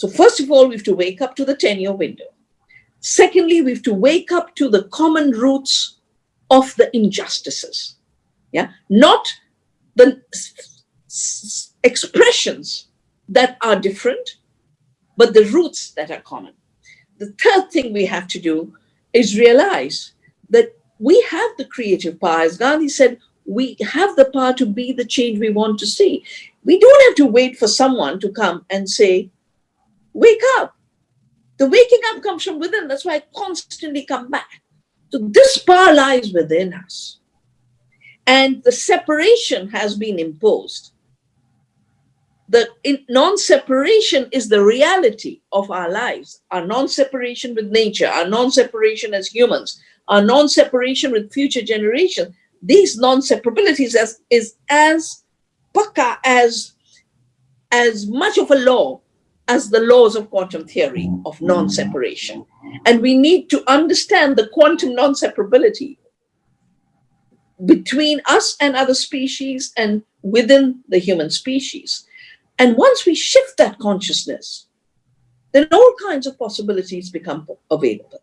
So first of all, we have to wake up to the 10-year window. Secondly, we have to wake up to the common roots of the injustices. Yeah, not the expressions that are different, but the roots that are common. The third thing we have to do is realize that we have the creative power. As Gandhi said, we have the power to be the change we want to see. We don't have to wait for someone to come and say, wake up. The waking up comes from within. That's why I constantly come back. So this power lies within us. And the separation has been imposed. The non-separation is the reality of our lives, our non-separation with nature, our non-separation as humans, our non-separation with future generations. These non-separabilities is, is as paka as, as much of a law as the laws of quantum theory of non-separation. And we need to understand the quantum non-separability between us and other species and within the human species. And once we shift that consciousness, then all kinds of possibilities become available.